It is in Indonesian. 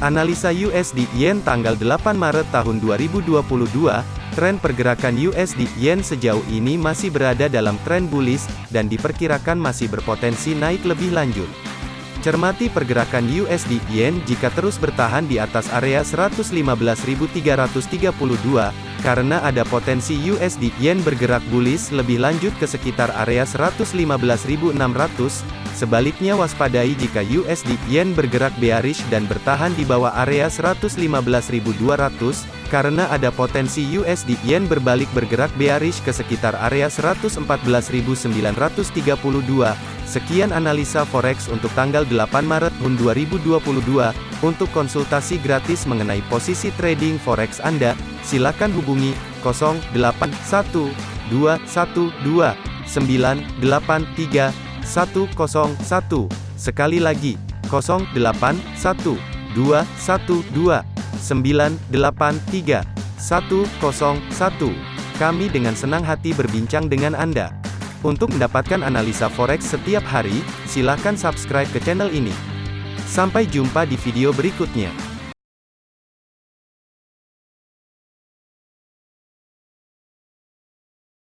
Analisa USD Yen tanggal 8 Maret tahun 2022, tren pergerakan USD Yen sejauh ini masih berada dalam tren bullish, dan diperkirakan masih berpotensi naik lebih lanjut. Cermati pergerakan USD Yen jika terus bertahan di atas area 115.332, karena ada potensi USD Yen bergerak bullish lebih lanjut ke sekitar area 115.600. Sebaliknya waspadai jika USD Yen bergerak bearish dan bertahan di bawah area 115.200, karena ada potensi USD Yen berbalik bergerak bearish ke sekitar area 114.932. Sekian analisa forex untuk tanggal 8 Maret tahun 2022. Untuk konsultasi gratis mengenai posisi trading forex Anda, silakan hubungi 081212983101. Sekali lagi, 081212983101. Kami dengan senang hati berbincang dengan Anda. Untuk mendapatkan analisa forex setiap hari, silakan subscribe ke channel ini. Sampai jumpa di video berikutnya.